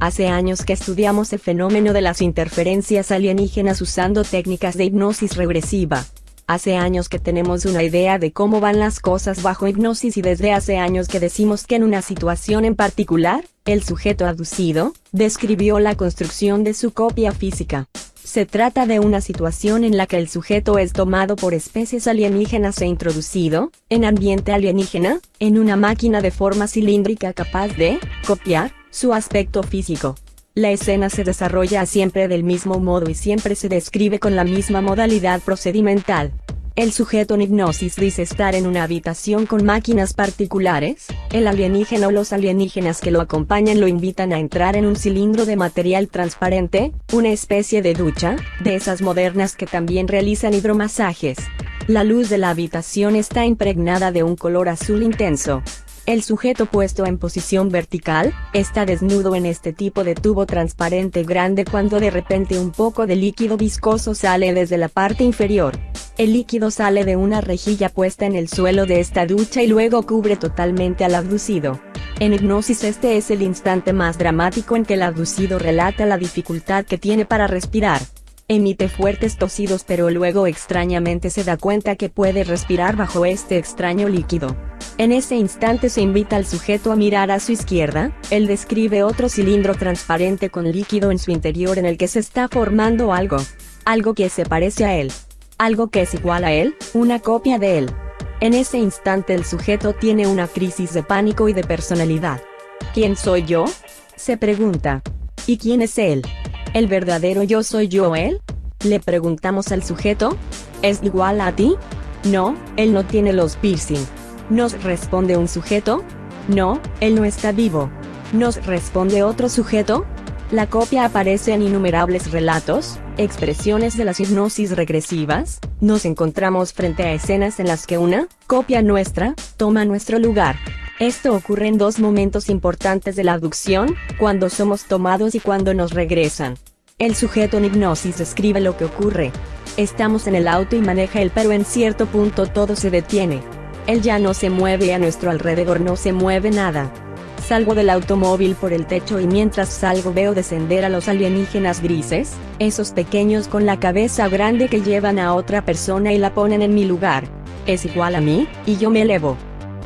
Hace años que estudiamos el fenómeno de las interferencias alienígenas usando técnicas de hipnosis regresiva. Hace años que tenemos una idea de cómo van las cosas bajo hipnosis y desde hace años que decimos que en una situación en particular, el sujeto aducido, describió la construcción de su copia física. Se trata de una situación en la que el sujeto es tomado por especies alienígenas e introducido, en ambiente alienígena, en una máquina de forma cilíndrica capaz de, copiar, su aspecto físico. La escena se desarrolla siempre del mismo modo y siempre se describe con la misma modalidad procedimental. El sujeto en hipnosis dice estar en una habitación con máquinas particulares, el alienígena o los alienígenas que lo acompañan lo invitan a entrar en un cilindro de material transparente, una especie de ducha, de esas modernas que también realizan hidromasajes. La luz de la habitación está impregnada de un color azul intenso, el sujeto puesto en posición vertical, está desnudo en este tipo de tubo transparente grande cuando de repente un poco de líquido viscoso sale desde la parte inferior. El líquido sale de una rejilla puesta en el suelo de esta ducha y luego cubre totalmente al abducido. En hipnosis este es el instante más dramático en que el abducido relata la dificultad que tiene para respirar. Emite fuertes tosidos pero luego extrañamente se da cuenta que puede respirar bajo este extraño líquido. En ese instante se invita al sujeto a mirar a su izquierda, él describe otro cilindro transparente con líquido en su interior en el que se está formando algo. Algo que se parece a él. Algo que es igual a él, una copia de él. En ese instante el sujeto tiene una crisis de pánico y de personalidad. ¿Quién soy yo? Se pregunta. ¿Y quién es él? ¿El verdadero yo soy yo él? Le preguntamos al sujeto. ¿Es igual a ti? No, él no tiene los piercing. Nos responde un sujeto. No, él no está vivo. Nos responde otro sujeto. La copia aparece en innumerables relatos, expresiones de las hipnosis regresivas, nos encontramos frente a escenas en las que una, copia nuestra, toma nuestro lugar. Esto ocurre en dos momentos importantes de la abducción, cuando somos tomados y cuando nos regresan. El sujeto en hipnosis describe lo que ocurre. Estamos en el auto y maneja él pero en cierto punto todo se detiene. Él ya no se mueve y a nuestro alrededor no se mueve nada. Salgo del automóvil por el techo y mientras salgo veo descender a los alienígenas grises, esos pequeños con la cabeza grande que llevan a otra persona y la ponen en mi lugar. Es igual a mí, y yo me elevo.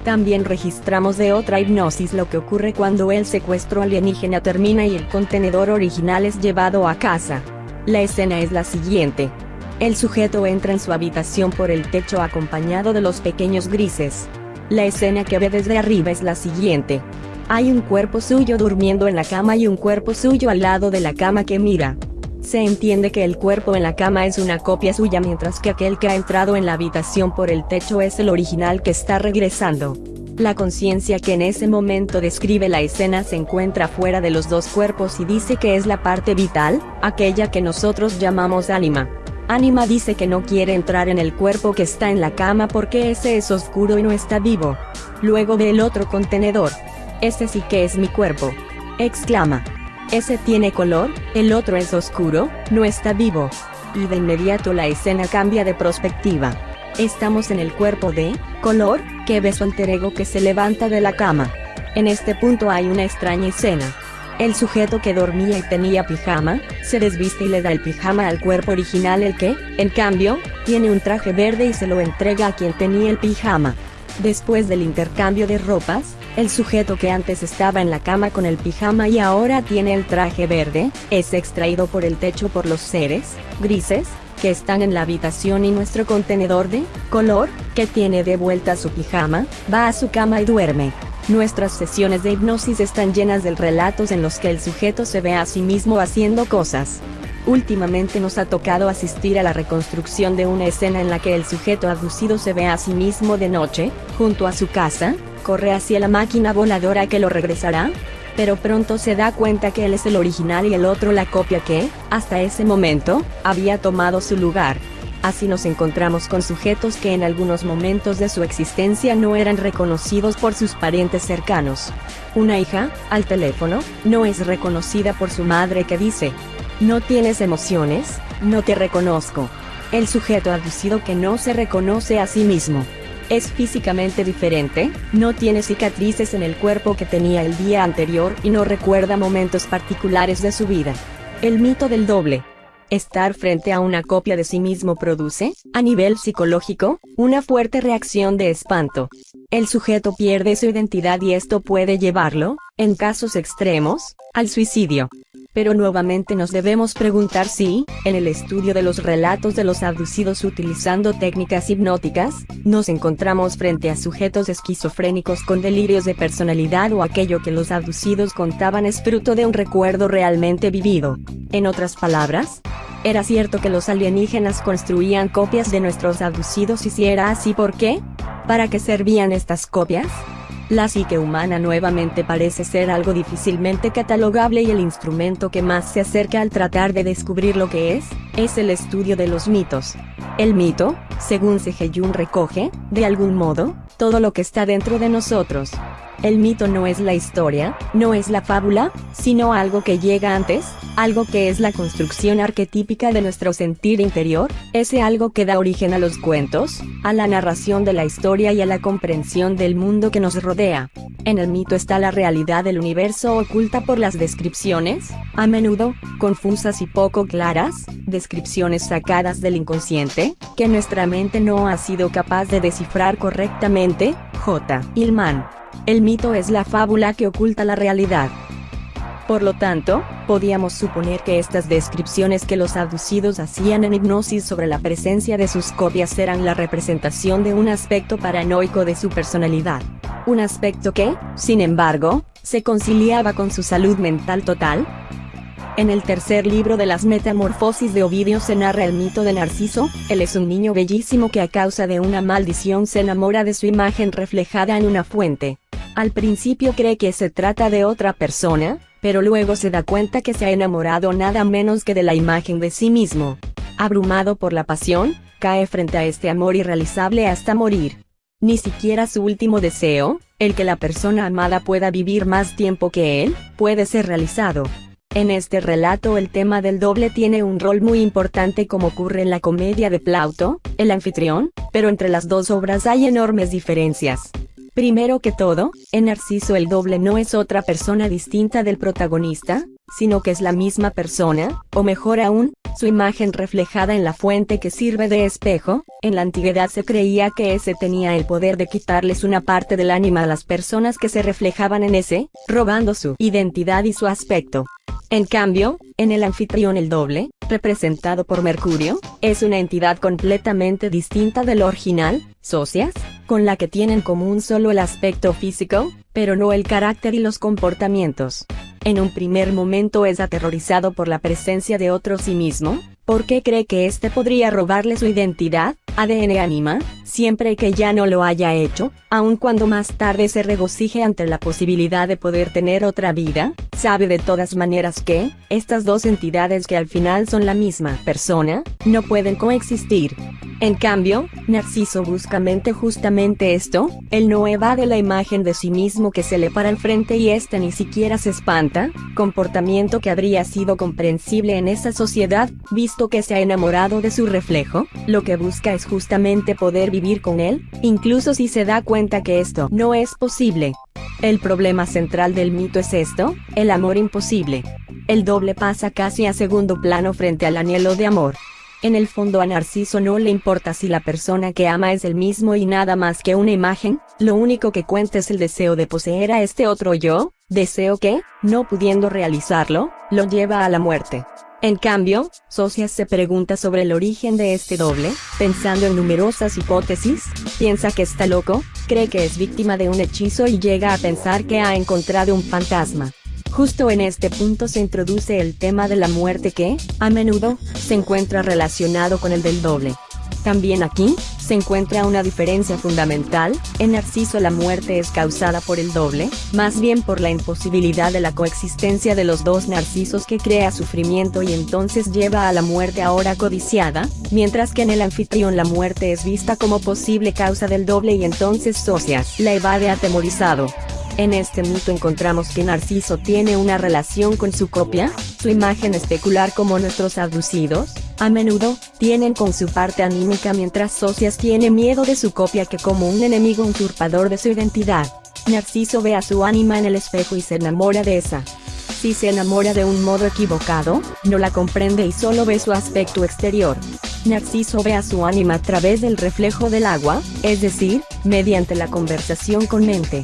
También registramos de otra hipnosis lo que ocurre cuando el secuestro alienígena termina y el contenedor original es llevado a casa. La escena es la siguiente. El sujeto entra en su habitación por el techo acompañado de los pequeños grises. La escena que ve desde arriba es la siguiente. Hay un cuerpo suyo durmiendo en la cama y un cuerpo suyo al lado de la cama que mira. Se entiende que el cuerpo en la cama es una copia suya mientras que aquel que ha entrado en la habitación por el techo es el original que está regresando. La conciencia que en ese momento describe la escena se encuentra fuera de los dos cuerpos y dice que es la parte vital, aquella que nosotros llamamos ánima. Ánima dice que no quiere entrar en el cuerpo que está en la cama porque ese es oscuro y no está vivo. Luego ve el otro contenedor. Ese sí que es mi cuerpo. Exclama. Ese tiene color, el otro es oscuro, no está vivo. Y de inmediato la escena cambia de perspectiva. Estamos en el cuerpo de, color, que ve su alter ego que se levanta de la cama. En este punto hay una extraña escena. El sujeto que dormía y tenía pijama, se desviste y le da el pijama al cuerpo original el que, en cambio, tiene un traje verde y se lo entrega a quien tenía el pijama. Después del intercambio de ropas, el sujeto que antes estaba en la cama con el pijama y ahora tiene el traje verde, es extraído por el techo por los seres, grises, que están en la habitación y nuestro contenedor de color, que tiene de vuelta su pijama, va a su cama y duerme. Nuestras sesiones de hipnosis están llenas de relatos en los que el sujeto se ve a sí mismo haciendo cosas. Últimamente nos ha tocado asistir a la reconstrucción de una escena en la que el sujeto abducido se ve a sí mismo de noche, junto a su casa, corre hacia la máquina voladora que lo regresará, pero pronto se da cuenta que él es el original y el otro la copia que, hasta ese momento, había tomado su lugar. Así nos encontramos con sujetos que en algunos momentos de su existencia no eran reconocidos por sus parientes cercanos. Una hija, al teléfono, no es reconocida por su madre que dice, no tienes emociones, no te reconozco. El sujeto aducido que no se reconoce a sí mismo. Es físicamente diferente, no tiene cicatrices en el cuerpo que tenía el día anterior y no recuerda momentos particulares de su vida. El mito del doble. Estar frente a una copia de sí mismo produce, a nivel psicológico, una fuerte reacción de espanto. El sujeto pierde su identidad y esto puede llevarlo, en casos extremos, al suicidio. Pero nuevamente nos debemos preguntar si, en el estudio de los relatos de los abducidos utilizando técnicas hipnóticas, nos encontramos frente a sujetos esquizofrénicos con delirios de personalidad o aquello que los abducidos contaban es fruto de un recuerdo realmente vivido. En otras palabras, ¿era cierto que los alienígenas construían copias de nuestros abducidos y si era así por qué? ¿Para qué servían estas copias? La psique humana nuevamente parece ser algo difícilmente catalogable y el instrumento que más se acerca al tratar de descubrir lo que es, es el estudio de los mitos. El mito, según Sejeyun recoge, de algún modo, todo lo que está dentro de nosotros. El mito no es la historia, no es la fábula, sino algo que llega antes, algo que es la construcción arquetípica de nuestro sentir interior, ese algo que da origen a los cuentos, a la narración de la historia y a la comprensión del mundo que nos rodea. En el mito está la realidad del universo oculta por las descripciones, a menudo, confusas y poco claras, descripciones sacadas del inconsciente, que nuestra mente no ha sido capaz de descifrar correctamente, J. Ilman. El mito es la fábula que oculta la realidad. Por lo tanto, podíamos suponer que estas descripciones que los abducidos hacían en hipnosis sobre la presencia de sus copias eran la representación de un aspecto paranoico de su personalidad. Un aspecto que, sin embargo, se conciliaba con su salud mental total, en el tercer libro de las Metamorfosis de Ovidio se narra el mito de Narciso, él es un niño bellísimo que a causa de una maldición se enamora de su imagen reflejada en una fuente. Al principio cree que se trata de otra persona, pero luego se da cuenta que se ha enamorado nada menos que de la imagen de sí mismo. Abrumado por la pasión, cae frente a este amor irrealizable hasta morir. Ni siquiera su último deseo, el que la persona amada pueda vivir más tiempo que él, puede ser realizado. En este relato el tema del doble tiene un rol muy importante como ocurre en la comedia de Plauto, el anfitrión, pero entre las dos obras hay enormes diferencias. Primero que todo, en Narciso el doble no es otra persona distinta del protagonista, sino que es la misma persona, o mejor aún, su imagen reflejada en la fuente que sirve de espejo, en la antigüedad se creía que ese tenía el poder de quitarles una parte del ánima a las personas que se reflejaban en ese, robando su identidad y su aspecto. En cambio, en el anfitrión el doble, representado por Mercurio, es una entidad completamente distinta del original, socias, con la que tienen común solo el aspecto físico, pero no el carácter y los comportamientos. En un primer momento es aterrorizado por la presencia de otro sí mismo, porque cree que éste podría robarle su identidad, ADN anima, siempre que ya no lo haya hecho, aun cuando más tarde se regocije ante la posibilidad de poder tener otra vida, sabe de todas maneras que, estas dos entidades que al final son la misma persona, no pueden coexistir. En cambio, Narciso busca mente justamente esto, él no evade la imagen de sí mismo que se le para al frente y éste ni siquiera se espanta, comportamiento que habría sido comprensible en esa sociedad, visto que se ha enamorado de su reflejo, lo que busca es justamente poder vivir con él, incluso si se da cuenta que esto no es posible. El problema central del mito es esto, el amor imposible. El doble pasa casi a segundo plano frente al anhelo de amor. En el fondo a Narciso no le importa si la persona que ama es el mismo y nada más que una imagen, lo único que cuenta es el deseo de poseer a este otro yo, deseo que, no pudiendo realizarlo, lo lleva a la muerte. En cambio, Socias se pregunta sobre el origen de este doble, pensando en numerosas hipótesis, piensa que está loco, cree que es víctima de un hechizo y llega a pensar que ha encontrado un fantasma. Justo en este punto se introduce el tema de la muerte que, a menudo, se encuentra relacionado con el del doble. También aquí, se encuentra una diferencia fundamental, en Narciso la muerte es causada por el doble, más bien por la imposibilidad de la coexistencia de los dos narcisos que crea sufrimiento y entonces lleva a la muerte ahora codiciada, mientras que en el anfitrión la muerte es vista como posible causa del doble y entonces Socias la evade atemorizado. En este mito encontramos que Narciso tiene una relación con su copia, su imagen especular como nuestros abducidos, A menudo, tienen con su parte anímica mientras Socias tiene miedo de su copia que como un enemigo usurpador de su identidad. Narciso ve a su ánima en el espejo y se enamora de esa. Si se enamora de un modo equivocado, no la comprende y solo ve su aspecto exterior. Narciso ve a su ánima a través del reflejo del agua, es decir, mediante la conversación con mente.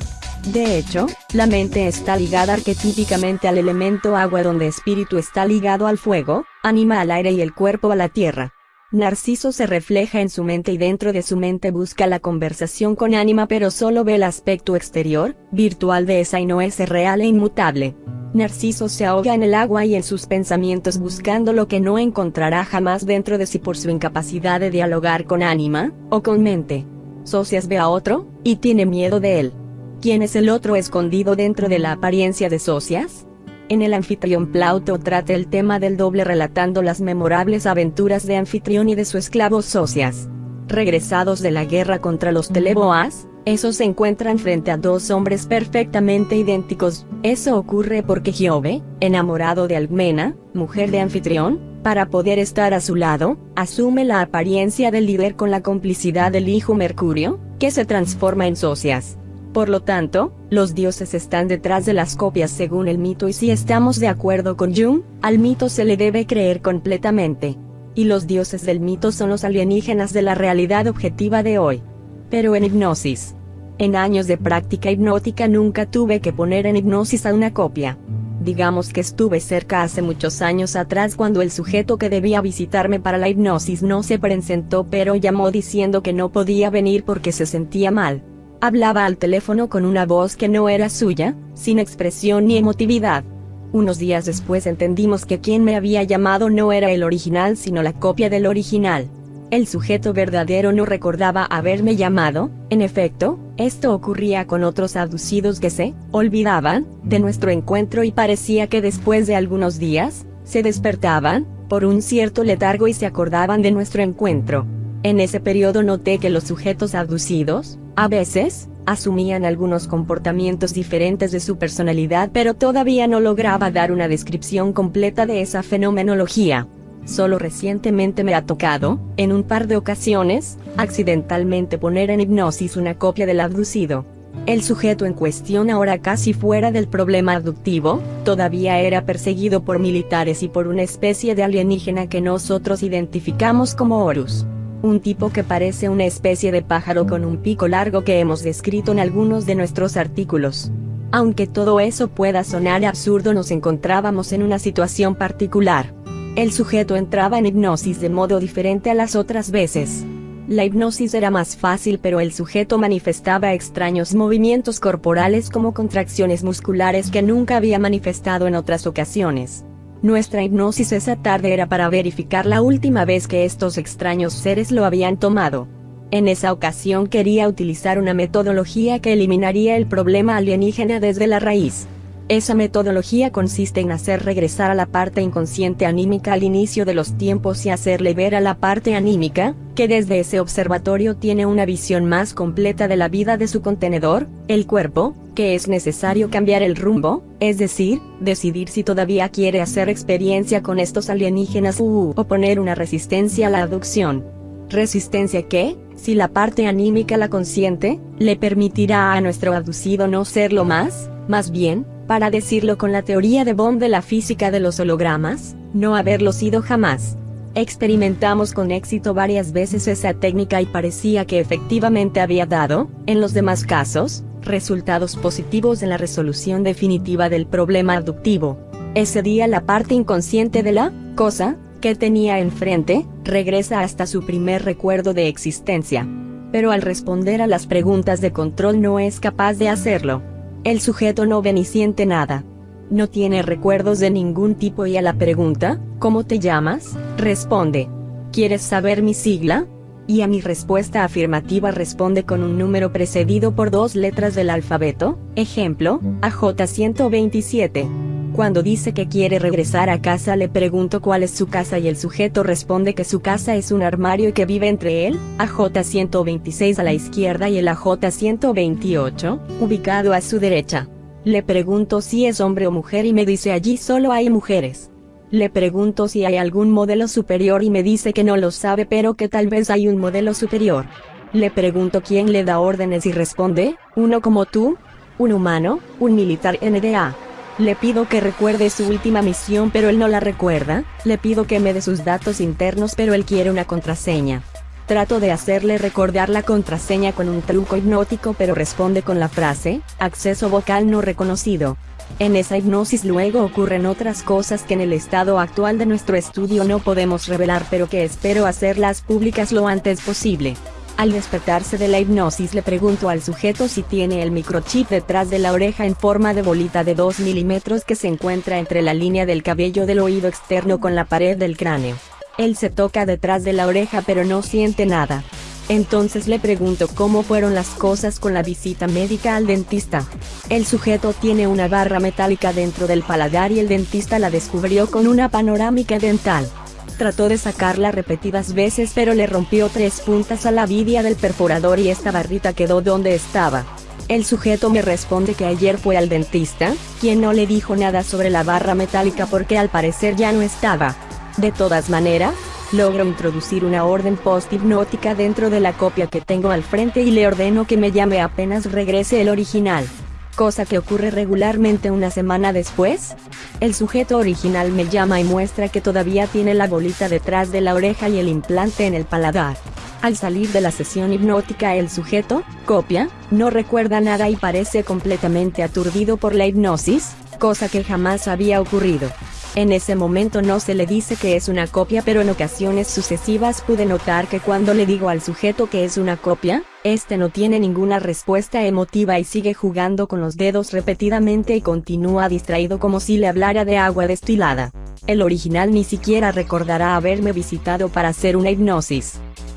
De hecho, la mente está ligada arquetípicamente al elemento agua donde espíritu está ligado al fuego, anima al aire y el cuerpo a la tierra. Narciso se refleja en su mente y dentro de su mente busca la conversación con ánima pero solo ve el aspecto exterior, virtual de esa y no es real e inmutable. Narciso se ahoga en el agua y en sus pensamientos buscando lo que no encontrará jamás dentro de sí por su incapacidad de dialogar con ánima, o con mente. Socias ve a otro, y tiene miedo de él. ¿Quién es el otro escondido dentro de la apariencia de Socias? En el anfitrión Plauto trata el tema del doble relatando las memorables aventuras de anfitrión y de su esclavo Socias. Regresados de la guerra contra los Teleboas, esos se encuentran frente a dos hombres perfectamente idénticos. Eso ocurre porque Giove, enamorado de Algmena, mujer de anfitrión, para poder estar a su lado, asume la apariencia del líder con la complicidad del hijo Mercurio, que se transforma en Socias. Por lo tanto, los dioses están detrás de las copias según el mito y si estamos de acuerdo con Jung, al mito se le debe creer completamente. Y los dioses del mito son los alienígenas de la realidad objetiva de hoy. Pero en hipnosis. En años de práctica hipnótica nunca tuve que poner en hipnosis a una copia. Digamos que estuve cerca hace muchos años atrás cuando el sujeto que debía visitarme para la hipnosis no se presentó pero llamó diciendo que no podía venir porque se sentía mal. Hablaba al teléfono con una voz que no era suya, sin expresión ni emotividad. Unos días después entendimos que quien me había llamado no era el original sino la copia del original. El sujeto verdadero no recordaba haberme llamado, en efecto, esto ocurría con otros abducidos que se olvidaban de nuestro encuentro y parecía que después de algunos días, se despertaban, por un cierto letargo y se acordaban de nuestro encuentro. En ese periodo noté que los sujetos abducidos, a veces, asumían algunos comportamientos diferentes de su personalidad pero todavía no lograba dar una descripción completa de esa fenomenología. Solo recientemente me ha tocado, en un par de ocasiones, accidentalmente poner en hipnosis una copia del abducido. El sujeto en cuestión ahora casi fuera del problema abductivo, todavía era perseguido por militares y por una especie de alienígena que nosotros identificamos como Horus un tipo que parece una especie de pájaro con un pico largo que hemos descrito en algunos de nuestros artículos. Aunque todo eso pueda sonar absurdo nos encontrábamos en una situación particular. El sujeto entraba en hipnosis de modo diferente a las otras veces. La hipnosis era más fácil pero el sujeto manifestaba extraños movimientos corporales como contracciones musculares que nunca había manifestado en otras ocasiones. Nuestra hipnosis esa tarde era para verificar la última vez que estos extraños seres lo habían tomado. En esa ocasión quería utilizar una metodología que eliminaría el problema alienígena desde la raíz. Esa metodología consiste en hacer regresar a la parte inconsciente anímica al inicio de los tiempos y hacerle ver a la parte anímica, que desde ese observatorio tiene una visión más completa de la vida de su contenedor, el cuerpo, que es necesario cambiar el rumbo, es decir, decidir si todavía quiere hacer experiencia con estos alienígenas u oponer una resistencia a la adopción. Resistencia que, si la parte anímica la consiente, le permitirá a nuestro abducido no serlo más, más bien, para decirlo con la teoría de Bond de la física de los hologramas, no haberlo sido jamás. Experimentamos con éxito varias veces esa técnica y parecía que efectivamente había dado, en los demás casos, resultados positivos en la resolución definitiva del problema abductivo. Ese día la parte inconsciente de la cosa que tenía enfrente regresa hasta su primer recuerdo de existencia. Pero al responder a las preguntas de control no es capaz de hacerlo. El sujeto no ve ni siente nada. No tiene recuerdos de ningún tipo y a la pregunta, ¿cómo te llamas? responde. ¿Quieres saber mi sigla? Y a mi respuesta afirmativa responde con un número precedido por dos letras del alfabeto, ejemplo, AJ127. Cuando dice que quiere regresar a casa le pregunto cuál es su casa y el sujeto responde que su casa es un armario y que vive entre él, AJ126 a la izquierda y el AJ128, ubicado a su derecha. Le pregunto si es hombre o mujer y me dice allí solo hay mujeres. Le pregunto si hay algún modelo superior y me dice que no lo sabe pero que tal vez hay un modelo superior. Le pregunto quién le da órdenes y responde, uno como tú, un humano, un militar NDA. Le pido que recuerde su última misión pero él no la recuerda, le pido que me dé sus datos internos pero él quiere una contraseña. Trato de hacerle recordar la contraseña con un truco hipnótico pero responde con la frase, acceso vocal no reconocido. En esa hipnosis luego ocurren otras cosas que en el estado actual de nuestro estudio no podemos revelar pero que espero hacerlas públicas lo antes posible. Al despertarse de la hipnosis le pregunto al sujeto si tiene el microchip detrás de la oreja en forma de bolita de 2 milímetros que se encuentra entre la línea del cabello del oído externo con la pared del cráneo. Él se toca detrás de la oreja pero no siente nada. Entonces le pregunto cómo fueron las cosas con la visita médica al dentista. El sujeto tiene una barra metálica dentro del paladar y el dentista la descubrió con una panorámica dental. Trató de sacarla repetidas veces pero le rompió tres puntas a la vidia del perforador y esta barrita quedó donde estaba. El sujeto me responde que ayer fue al dentista, quien no le dijo nada sobre la barra metálica porque al parecer ya no estaba. De todas maneras, logro introducir una orden post-hipnótica dentro de la copia que tengo al frente y le ordeno que me llame apenas regrese el original. Cosa que ocurre regularmente una semana después. El sujeto original me llama y muestra que todavía tiene la bolita detrás de la oreja y el implante en el paladar. Al salir de la sesión hipnótica el sujeto, copia, no recuerda nada y parece completamente aturdido por la hipnosis, cosa que jamás había ocurrido. En ese momento no se le dice que es una copia pero en ocasiones sucesivas pude notar que cuando le digo al sujeto que es una copia, este no tiene ninguna respuesta emotiva y sigue jugando con los dedos repetidamente y continúa distraído como si le hablara de agua destilada. El original ni siquiera recordará haberme visitado para hacer una hipnosis.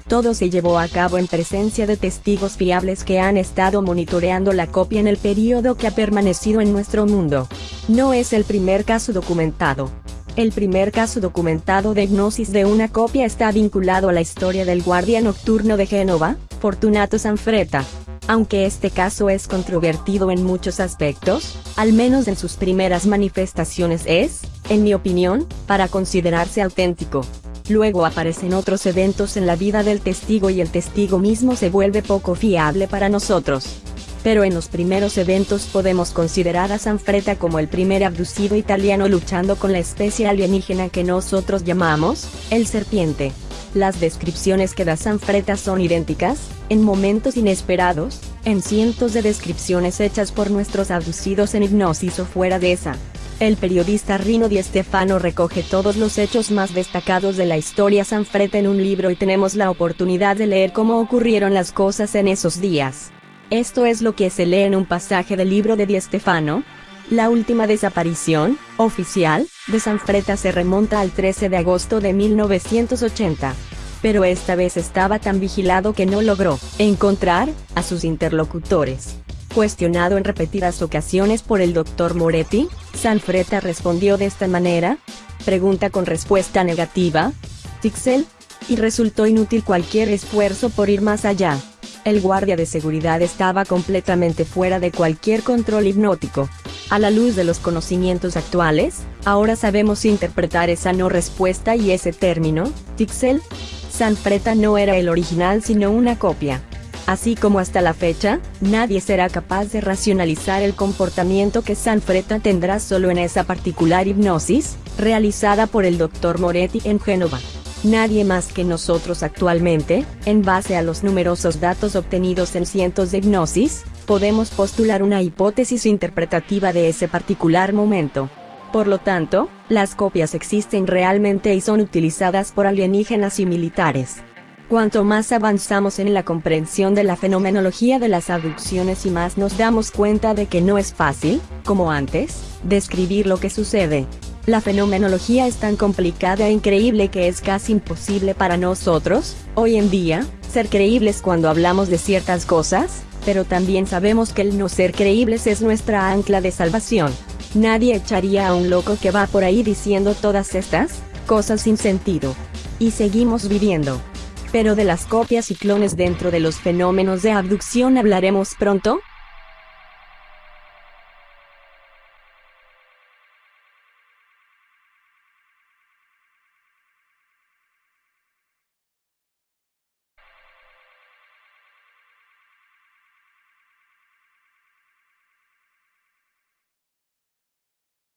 Todo se llevó a cabo en presencia de testigos fiables que han estado monitoreando la copia en el periodo que ha permanecido en nuestro mundo. No es el primer caso documentado. El primer caso documentado de hipnosis de una copia está vinculado a la historia del guardia nocturno de Génova, Fortunato Sanfretta. Aunque este caso es controvertido en muchos aspectos, al menos en sus primeras manifestaciones es, en mi opinión, para considerarse auténtico. Luego aparecen otros eventos en la vida del testigo y el testigo mismo se vuelve poco fiable para nosotros. Pero en los primeros eventos podemos considerar a Sanfretta como el primer abducido italiano luchando con la especie alienígena que nosotros llamamos, el serpiente. Las descripciones que da Sanfretta son idénticas, en momentos inesperados, en cientos de descripciones hechas por nuestros abducidos en hipnosis o fuera de esa. El periodista Rino Di Stefano recoge todos los hechos más destacados de la historia Sanfretta en un libro y tenemos la oportunidad de leer cómo ocurrieron las cosas en esos días. Esto es lo que se lee en un pasaje del libro de Di Stefano. La última desaparición, oficial, de Sanfretta se remonta al 13 de agosto de 1980 pero esta vez estaba tan vigilado que no logró encontrar a sus interlocutores. Cuestionado en repetidas ocasiones por el Dr. Moretti, Sanfretta respondió de esta manera, pregunta con respuesta negativa, Tixel, y resultó inútil cualquier esfuerzo por ir más allá. El guardia de seguridad estaba completamente fuera de cualquier control hipnótico. A la luz de los conocimientos actuales, ahora sabemos interpretar esa no respuesta y ese término, Tixel. Sanfretta no era el original sino una copia. Así como hasta la fecha, nadie será capaz de racionalizar el comportamiento que Sanfretta tendrá solo en esa particular hipnosis, realizada por el Dr. Moretti en Génova. Nadie más que nosotros actualmente, en base a los numerosos datos obtenidos en cientos de hipnosis, podemos postular una hipótesis interpretativa de ese particular momento. Por lo tanto, las copias existen realmente y son utilizadas por alienígenas y militares. Cuanto más avanzamos en la comprensión de la fenomenología de las abducciones y más nos damos cuenta de que no es fácil, como antes, describir lo que sucede. La fenomenología es tan complicada e increíble que es casi imposible para nosotros, hoy en día, ser creíbles cuando hablamos de ciertas cosas, pero también sabemos que el no ser creíbles es nuestra ancla de salvación. Nadie echaría a un loco que va por ahí diciendo todas estas cosas sin sentido. Y seguimos viviendo pero de las copias y clones dentro de los fenómenos de abducción hablaremos pronto,